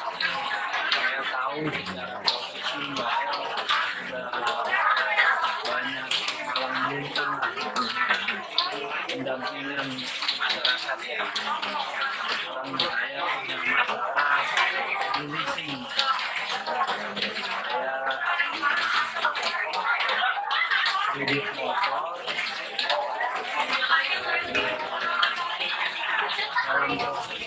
saya tahu secara Mbak. bahwa banyak yang muncul pendampingan masyarakat ya. Orang saya punya masalah kondisi saya kredit motor. Dalam proses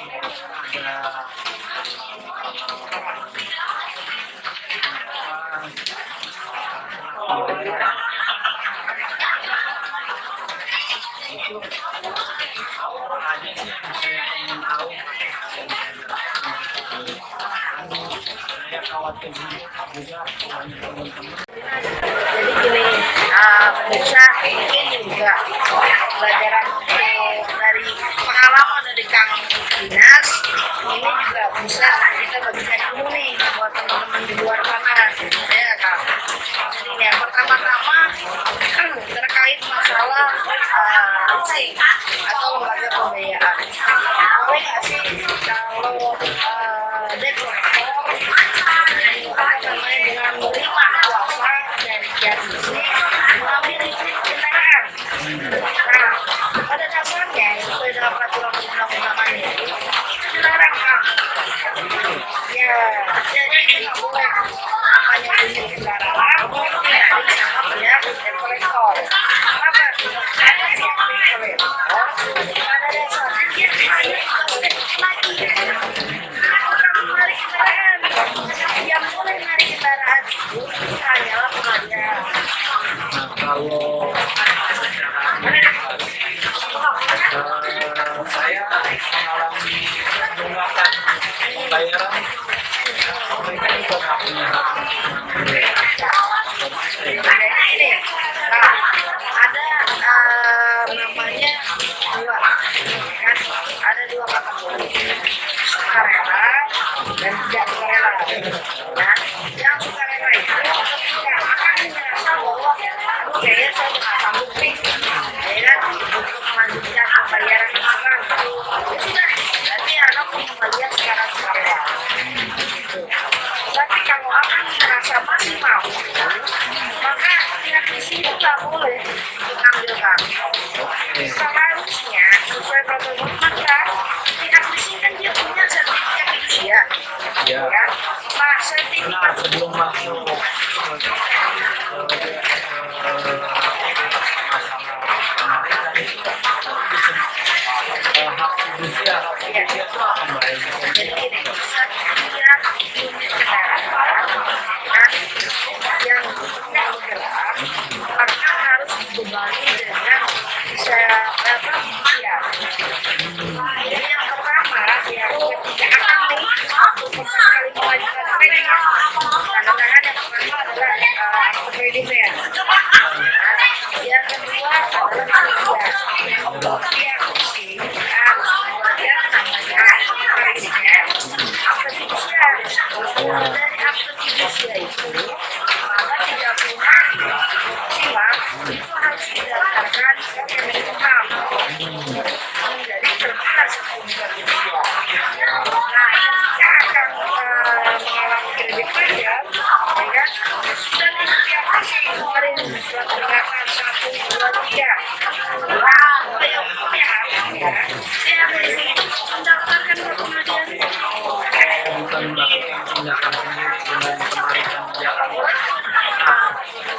jadi gini uh, pemirsa ini juga pelajaran dari pengalaman dari Kang Dinas ini juga bisa kita bagikan dulu nih buat teman-teman di luar sana. Ya Kang. Jadi ya pertama-tama namanya bunyi mulai, nah, kalau nggak eh, boleh diambil kartu. Seharusnya sesuai protokol maka si admisi kan dia punya sertifikat itu ya. Ya. Nah, sertifikat nah, sebelum masuk hak fidusia. Jadi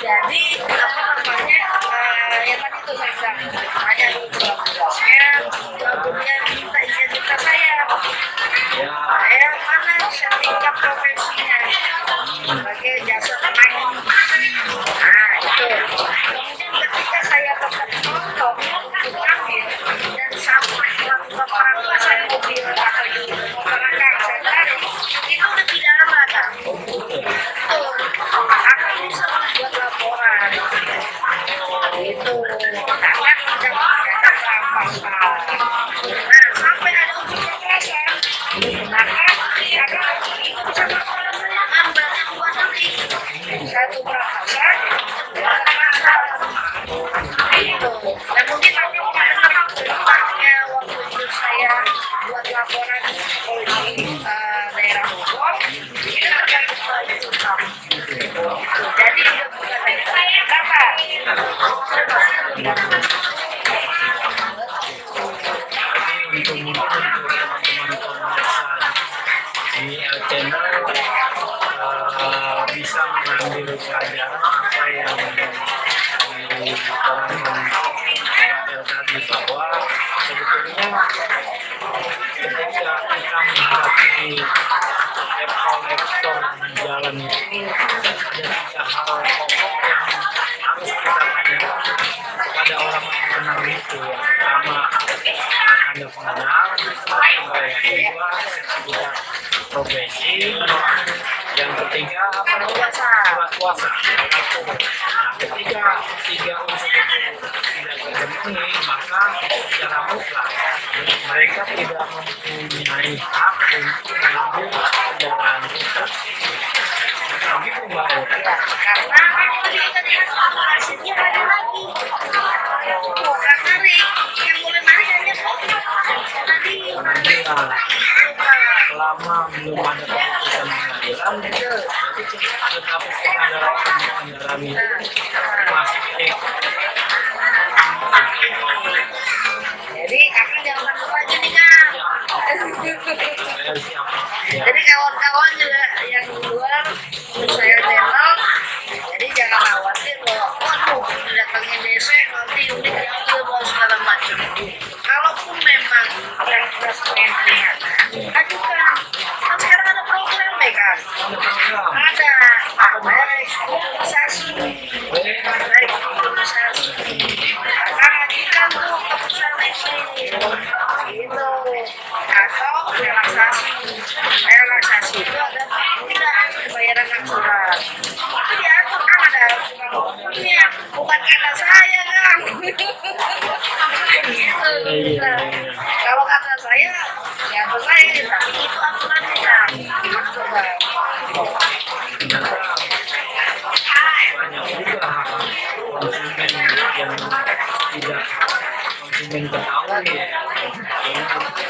jadi apa namanya eh, yang tadi itu saya bilang. channel uh, bisa mengambil pelajaran apa yang diterangkan tadi bahwa sebetulnya ketika kita menghadapi apple ekspor di jalan itu ada tiga hal pokok profesi yang ketiga apa kuasa kuasa nah ketiga tiga unsur itu tidak terpenuhi maka secara mutlak mereka tidak mempunyai hak untuk mengambil kendaraan khusus begitu mbak. Karena selama belum ada keputusan pengadilan tetapi pengadilan pengadilan itu masih eh. jadi kaki jangan lupa aja nih kang iya. jadi kawan-kawan yang saya kan kalau kata saya ya selesai tapi itu aturannya yang tidak konsumen ketahui ya.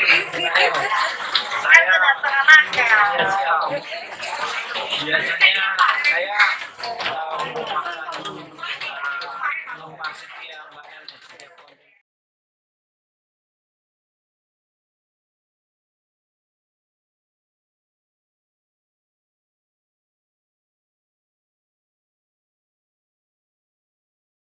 saya